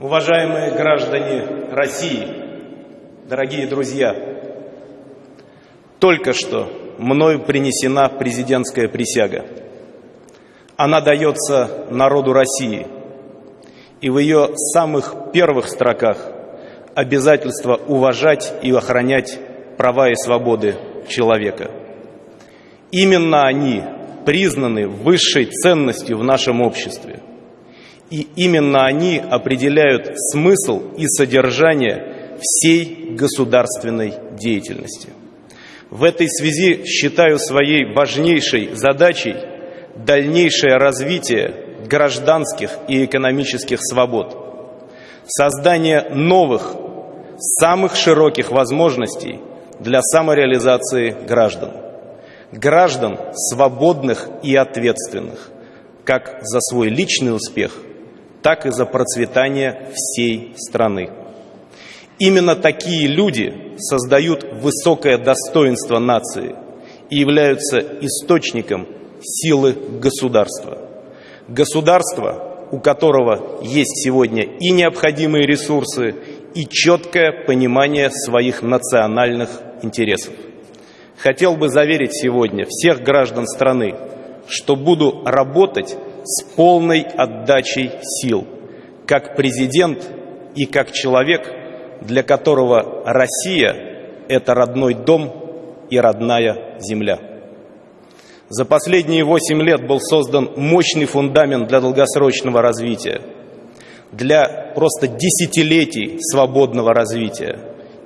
Уважаемые граждане России, дорогие друзья, только что мною принесена президентская присяга. Она дается народу России, и в ее самых первых строках обязательство уважать и охранять права и свободы человека. Именно они признаны высшей ценностью в нашем обществе. И именно они определяют смысл и содержание всей государственной деятельности. В этой связи считаю своей важнейшей задачей дальнейшее развитие гражданских и экономических свобод, создание новых, самых широких возможностей для самореализации граждан. Граждан свободных и ответственных, как за свой личный успех, так и за процветание всей страны. Именно такие люди создают высокое достоинство нации и являются источником силы государства. Государство, у которого есть сегодня и необходимые ресурсы, и четкое понимание своих национальных интересов. Хотел бы заверить сегодня всех граждан страны, что буду работать с полной отдачей сил, как президент и как человек, для которого Россия – это родной дом и родная земля. За последние восемь лет был создан мощный фундамент для долгосрочного развития, для просто десятилетий свободного развития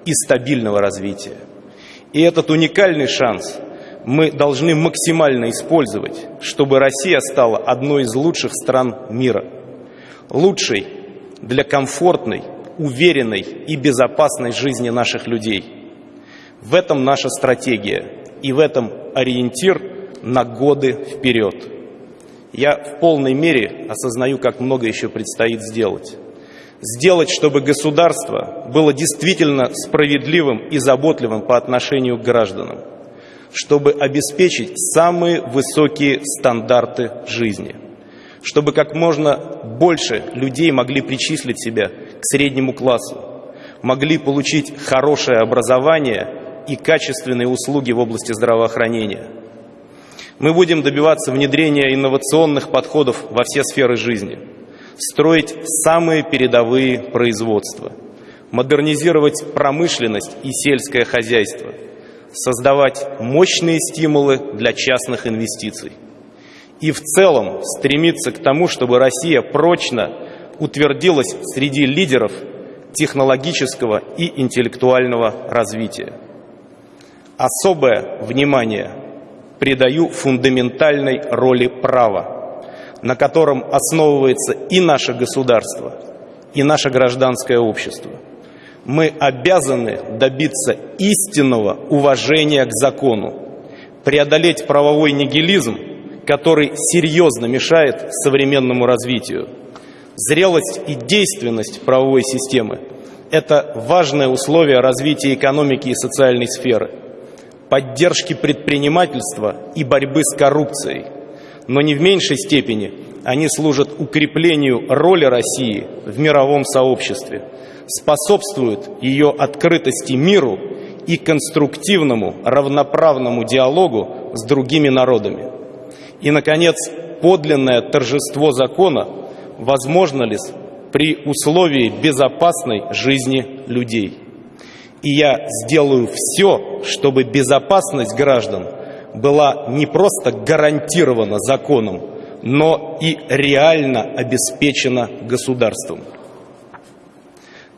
и стабильного развития. И этот уникальный шанс мы должны максимально использовать, чтобы Россия стала одной из лучших стран мира. Лучшей для комфортной, уверенной и безопасной жизни наших людей. В этом наша стратегия и в этом ориентир – на годы вперед. Я в полной мере осознаю, как много еще предстоит сделать. Сделать, чтобы государство было действительно справедливым и заботливым по отношению к гражданам, чтобы обеспечить самые высокие стандарты жизни, чтобы как можно больше людей могли причислить себя к среднему классу, могли получить хорошее образование и качественные услуги в области здравоохранения – мы будем добиваться внедрения инновационных подходов во все сферы жизни, строить самые передовые производства, модернизировать промышленность и сельское хозяйство, создавать мощные стимулы для частных инвестиций. И в целом стремиться к тому, чтобы Россия прочно утвердилась среди лидеров технологического и интеллектуального развития. Особое внимание придаю фундаментальной роли права, на котором основывается и наше государство, и наше гражданское общество. Мы обязаны добиться истинного уважения к закону, преодолеть правовой нигилизм, который серьезно мешает современному развитию. Зрелость и действенность правовой системы – это важное условие развития экономики и социальной сферы – поддержки предпринимательства и борьбы с коррупцией. Но не в меньшей степени они служат укреплению роли России в мировом сообществе, способствуют ее открытости миру и конструктивному равноправному диалогу с другими народами. И, наконец, подлинное торжество закона возможно ли при условии безопасной жизни людей. И я сделаю все, чтобы безопасность граждан была не просто гарантирована законом, но и реально обеспечена государством.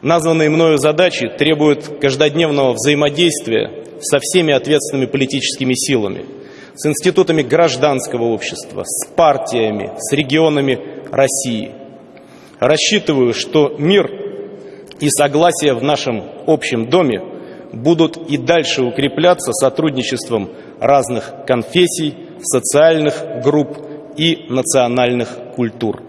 Названные мною задачи требуют каждодневного взаимодействия со всеми ответственными политическими силами, с институтами гражданского общества, с партиями, с регионами России. Рассчитываю, что мир и согласие в нашем общем доме будут и дальше укрепляться сотрудничеством разных конфессий, социальных групп и национальных культур.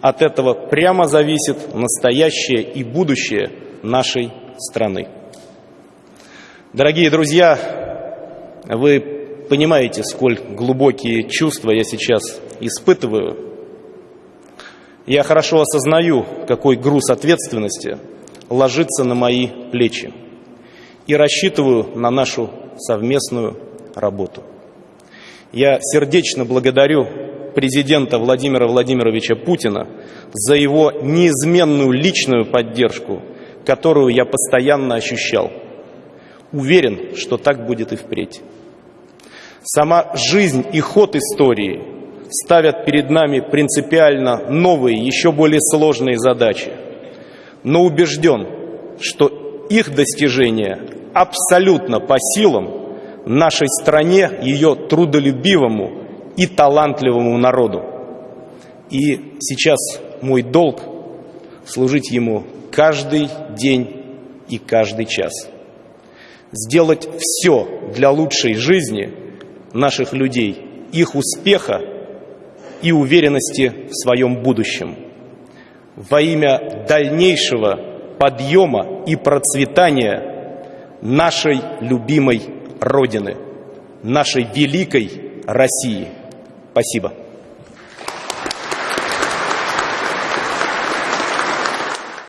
От этого прямо зависит настоящее и будущее нашей страны. Дорогие друзья, вы понимаете, сколь глубокие чувства я сейчас испытываю. Я хорошо осознаю, какой груз ответственности ложится на мои плечи и рассчитываю на нашу совместную работу. Я сердечно благодарю президента Владимира Владимировича Путина за его неизменную личную поддержку, которую я постоянно ощущал. Уверен, что так будет и впредь. Сама жизнь и ход истории ставят перед нами принципиально новые, еще более сложные задачи. Но убежден, что их достижения абсолютно по силам нашей стране, ее трудолюбивому и талантливому народу. И сейчас мой долг служить ему каждый день и каждый час. Сделать все для лучшей жизни наших людей, их успеха и уверенности в своем будущем. Во имя дальнейшего подъема и процветания нашей любимой Родины, нашей великой России. Спасибо.